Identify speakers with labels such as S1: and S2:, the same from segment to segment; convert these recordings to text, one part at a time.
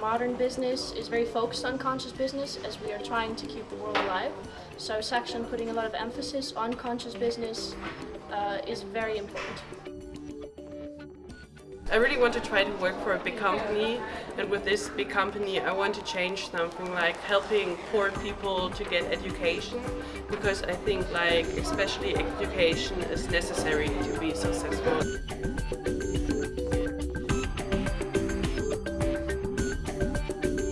S1: Modern business is very focused on conscious business as we are trying to keep the world alive. So section putting a lot of emphasis on conscious business uh, is very important.
S2: I really want to try to work for a big company and with this big company I want to change something like helping poor people to get education because I think like especially education is necessary to be successful.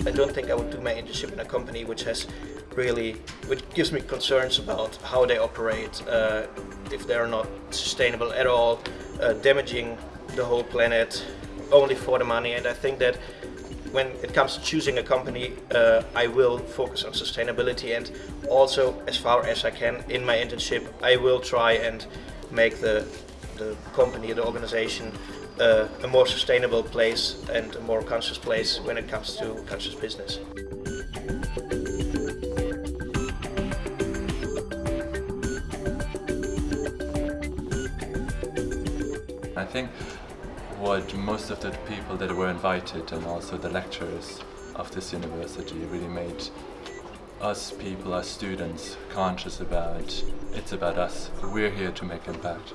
S3: I don't think I would do my internship in a company which has really, which gives me concerns about how they operate, uh, if they're not sustainable at all, uh, damaging the whole planet only for the money. And I think that when it comes to choosing a company, uh, I will focus on sustainability and also as far as I can in my internship, I will try and make the, the company, the organization uh, a more sustainable place and a more conscious place when it comes to conscious business.
S4: I think what most of the people that were invited and also the lecturers of this university really made us people, us students, conscious about it's about us. We're here to make impact.